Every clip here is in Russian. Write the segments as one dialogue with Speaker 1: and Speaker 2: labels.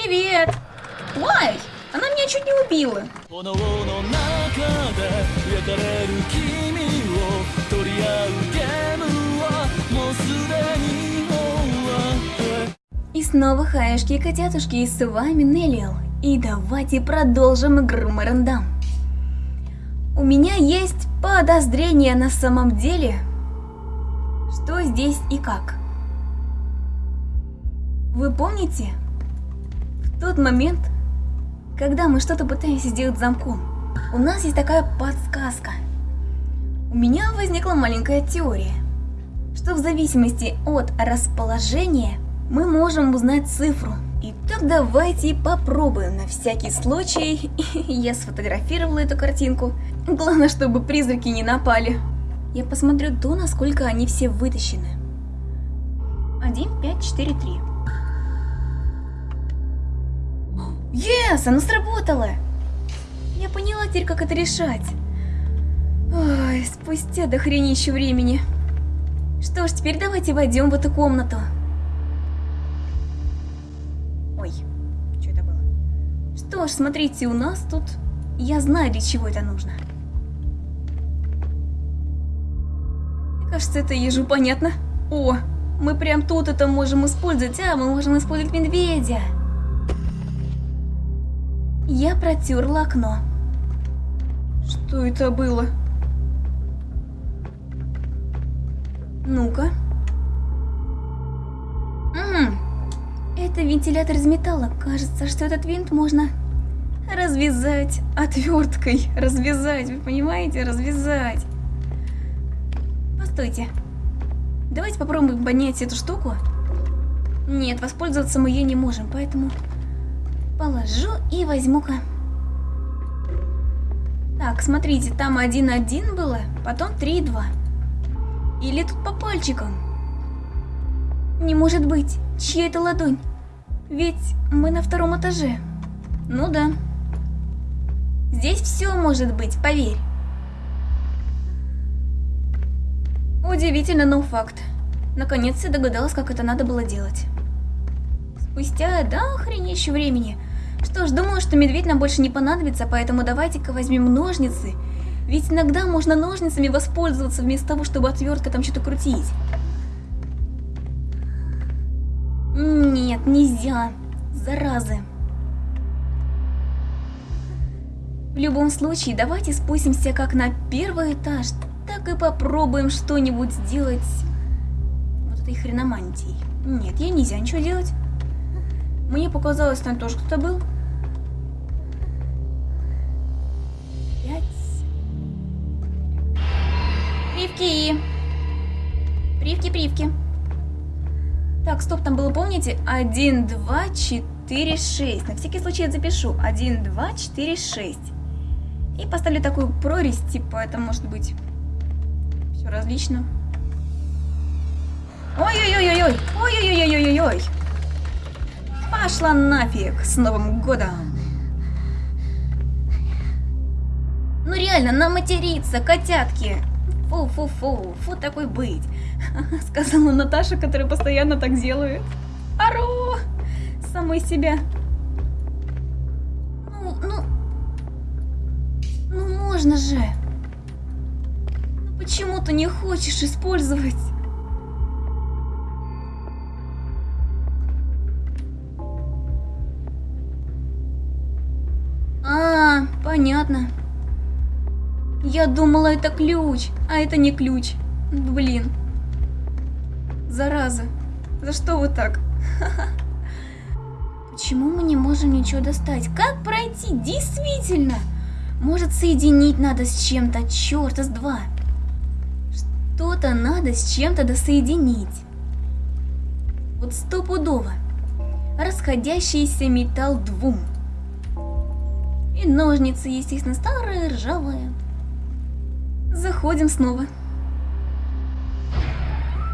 Speaker 1: Привет! Лай! Она меня чуть не убила. И снова хаешки и котятушки, и с вами Неллиал. И давайте продолжим игру марандам. У меня есть подозрение на самом деле, что здесь и как. Вы помните, тот момент, когда мы что-то пытаемся сделать замком, у нас есть такая подсказка. У меня возникла маленькая теория, что в зависимости от расположения мы можем узнать цифру. Итак, давайте попробуем на всякий случай. Я сфотографировала эту картинку. Главное, чтобы призраки не напали. Я посмотрю то, насколько они все вытащены. 1, 5, 4, 3. Yes, оно сработало! Я поняла теперь, как это решать. Ой, спустя до хренища времени. Что ж, теперь давайте войдем в эту комнату. Ой, что это было? Что ж, смотрите, у нас тут... Я знаю, для чего это нужно. Мне кажется, это ежу понятно. О, мы прям тут это можем использовать, а мы можем использовать медведя. Я протерла окно. Что это было? Ну-ка. М, Это вентилятор из металла. Кажется, что этот винт можно развязать отверткой. Развязать, вы понимаете? Развязать. Постойте. Давайте попробуем поднять эту штуку. Нет, воспользоваться мы ей не можем, поэтому положу и возьму-ка. Так, смотрите, там 1-1 было, потом 3-2. Или тут по пальчикам? Не может быть, чья это ладонь? Ведь мы на втором этаже. Ну да. Здесь все может быть, поверь. Удивительно, но факт. Наконец я догадалась, как это надо было делать. Спустя, да, охренеющего времени. Что ж, думаю, что медведь нам больше не понадобится, поэтому давайте-ка возьмем ножницы. Ведь иногда можно ножницами воспользоваться вместо того, чтобы отверткой там что-то крутить. Нет, нельзя. Заразы. В любом случае, давайте спустимся как на первый этаж, так и попробуем что-нибудь сделать вот этой хреномантией. Нет, ей нельзя ничего делать. Мне показалось, там тоже кто-то был. Пять. Привки. Привки, привки. Так, стоп, там было, помните? 1, 2, 4, 6. На всякий случай я запишу. 1, 2, 4, 6. И поставлю такую прорезь, типа, это может быть все различно. Ой-ой-ой-ой-ой! Ой-ой-ой-ой-ой-ой! Пошла нафиг с Новым годом! Ну реально, нам материться, котятки! Фу-фу-фу, фу такой быть. Сказала Наташа, которая постоянно так делает. Ару! Самой себя. Ну, ну... Ну можно же. Ну почему ты не хочешь использовать? Понятно. Я думала, это ключ, а это не ключ. Блин. Зараза. За что вы так? Почему мы не можем ничего достать? Как пройти? Действительно! Может, соединить надо с чем-то, черта с два. Что-то надо с чем-то досоединить. Вот стопудово. Расходящийся металл двум. И ножницы, естественно, старые, ржавые. Заходим снова.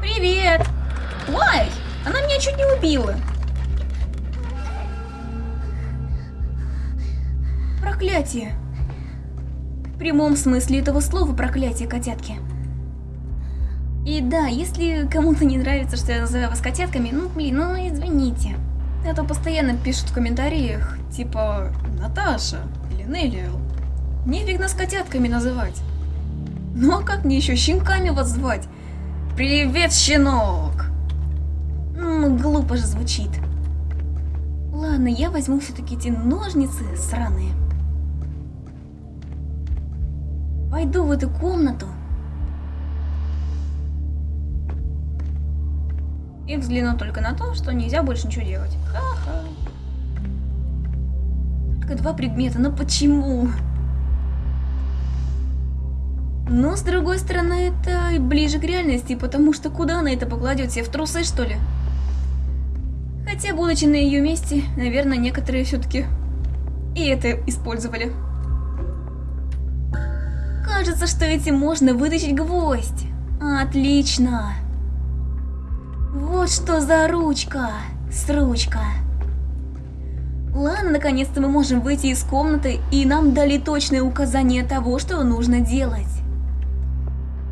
Speaker 1: Привет! Ой, она меня чуть не убила. Проклятие. В прямом смысле этого слова проклятие, котятки. И да, если кому-то не нравится, что я называю вас котятками, ну блин, ну извините. А то постоянно пишут в комментариях, типа Наташа или Неллиэл. Нефиг нас котятками называть. Ну а как мне еще щенками вас звать? Привет, щенок! Ну, глупо же звучит. Ладно, я возьму все-таки эти ножницы сраные. Пойду в эту комнату. И взгляну только на то, что нельзя больше ничего делать. Ха-ха. Только два предмета, но почему? Но, с другой стороны, это ближе к реальности, потому что куда она это покладет? Себе в трусы, что ли? Хотя, будучи на ее месте, наверное, некоторые все-таки и это использовали. Кажется, что этим можно вытащить гвоздь. Отлично. Вот что за ручка. С ручка. Ладно, наконец-то мы можем выйти из комнаты, и нам дали точное указание того, что нужно делать.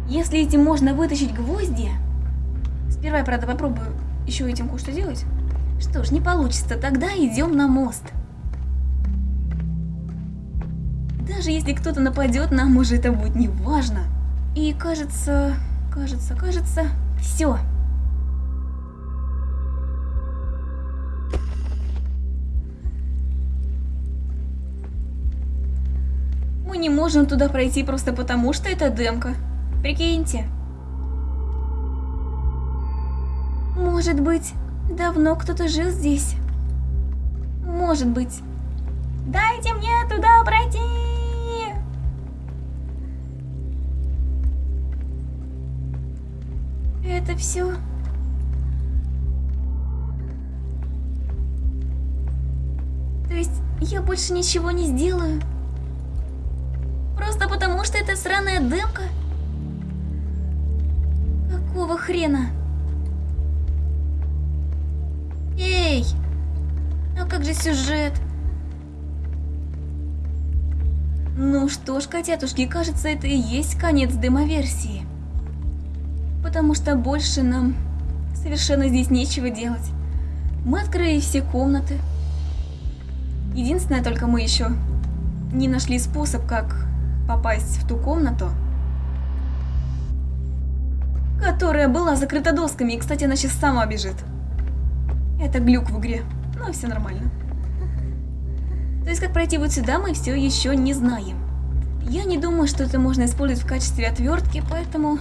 Speaker 1: Если этим можно вытащить гвозди... Сперва я, правда, попробую еще этим кое-что делать. Что ж, не получится, тогда идем на мост. Даже если кто-то нападет, нам уже это будет не важно. И кажется, кажется, кажется, все. Не можем туда пройти просто потому, что это демка. Прикиньте. Может быть, давно кто-то жил здесь. Может быть. Дайте мне туда пройти! Это все. То есть я больше ничего не сделаю? Просто потому, что это сраная дымка? Какого хрена? Эй! А как же сюжет? Ну что ж, котятушки, кажется, это и есть конец демоверсии. Потому что больше нам совершенно здесь нечего делать. Мы открыли все комнаты. Единственное, только мы еще не нашли способ, как попасть в ту комнату, которая была закрыта досками. И, кстати, она сейчас сама бежит. Это глюк в игре. Но все нормально. То есть, как пройти вот сюда, мы все еще не знаем. Я не думаю, что это можно использовать в качестве отвертки, поэтому...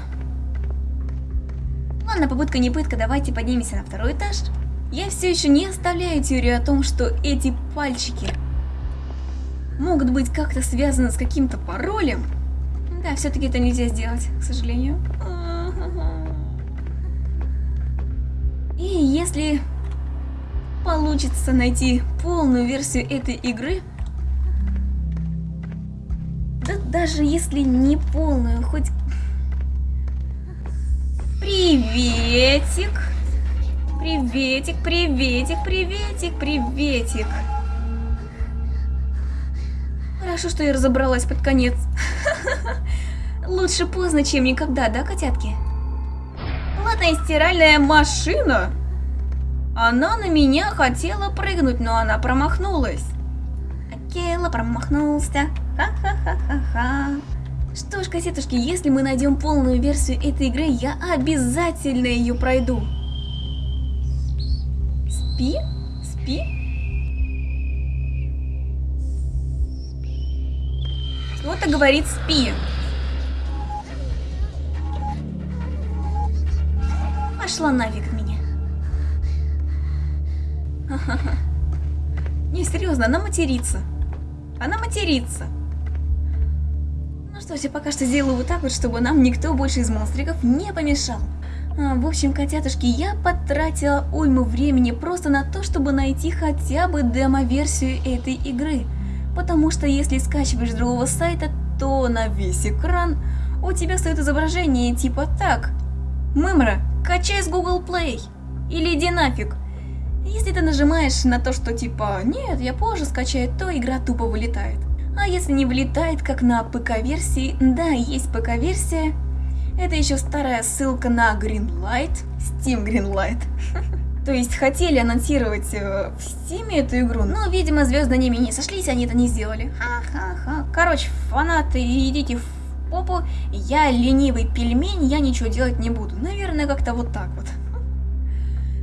Speaker 1: Ладно, попытка не пытка, давайте поднимемся на второй этаж. Я все еще не оставляю теорию о том, что эти пальчики могут быть как-то связаны с каким-то паролем. Да, все-таки это нельзя сделать, к сожалению. И если получится найти полную версию этой игры, да даже если не полную, хоть... Приветик! Приветик, приветик, приветик, приветик! Хорошо, что я разобралась под конец. Лучше поздно, чем никогда, да, котятки? Ладно, стиральная машина. Она на меня хотела прыгнуть, но она промахнулась. Акела промахнулся. Ха-ха-ха-ха-ха. Что ж, кассетушки, если мы найдем полную версию этой игры, я обязательно ее пройду. Спи? Спи? Кто-то говорит спи. Пошла нафиг меня. Не, серьезно, она матерится. Она матерится. Ну что ж, я пока что сделаю вот так вот, чтобы нам никто больше из монстриков не помешал. А, в общем, котятушки, я потратила уйму времени просто на то, чтобы найти хотя бы демо-версию этой игры потому что если скачиваешь с другого сайта, то на весь экран у тебя стоит изображение типа так. Мымра, качай с Google Play. Или иди нафиг. Если ты нажимаешь на то, что типа «нет, я позже скачаю», то игра тупо вылетает. А если не вылетает, как на ПК-версии, да, есть ПК-версия, это еще старая ссылка на Greenlight, Steam Greenlight. То есть хотели анонсировать э, в Стиме эту игру, но, видимо, звезды ними не сошлись, они это не сделали. Ха-ха-ха. Короче, фанаты, идите в попу. Я ленивый пельмень, я ничего делать не буду. Наверное, как-то вот так вот.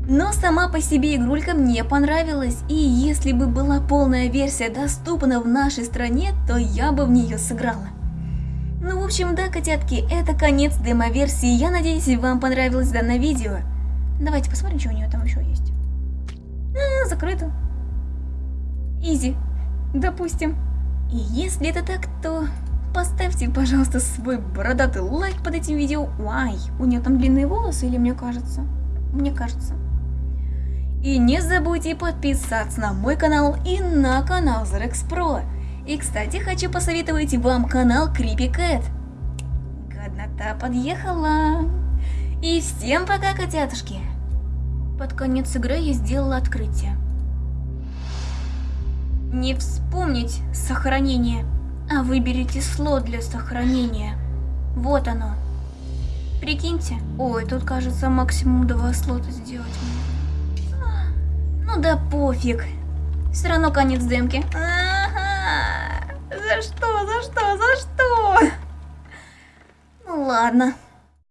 Speaker 1: Но сама по себе игрулька мне понравилась, и если бы была полная версия доступна в нашей стране, то я бы в нее сыграла. Ну, в общем, да, котятки, это конец демо-версии. Я надеюсь, вам понравилось данное видео. Давайте посмотрим, что у нее там еще есть. А, закрыто. Изи. Допустим. И если это так, то поставьте, пожалуйста, свой бородатый лайк под этим видео. Ай, у нее там длинные волосы или мне кажется? Мне кажется. И не забудьте подписаться на мой канал и на канал Zerex Pro. И, кстати, хочу посоветовать вам канал Creepy Cat. Годнота подъехала. И всем пока, котятушки. Под конец игры я сделала открытие. Не вспомнить сохранение, а выберите слот для сохранения. Вот оно. Прикиньте. Ой, тут кажется максимум два слота сделать Ну да пофиг. Все равно конец демки. За что, за что, за что? Ну ладно.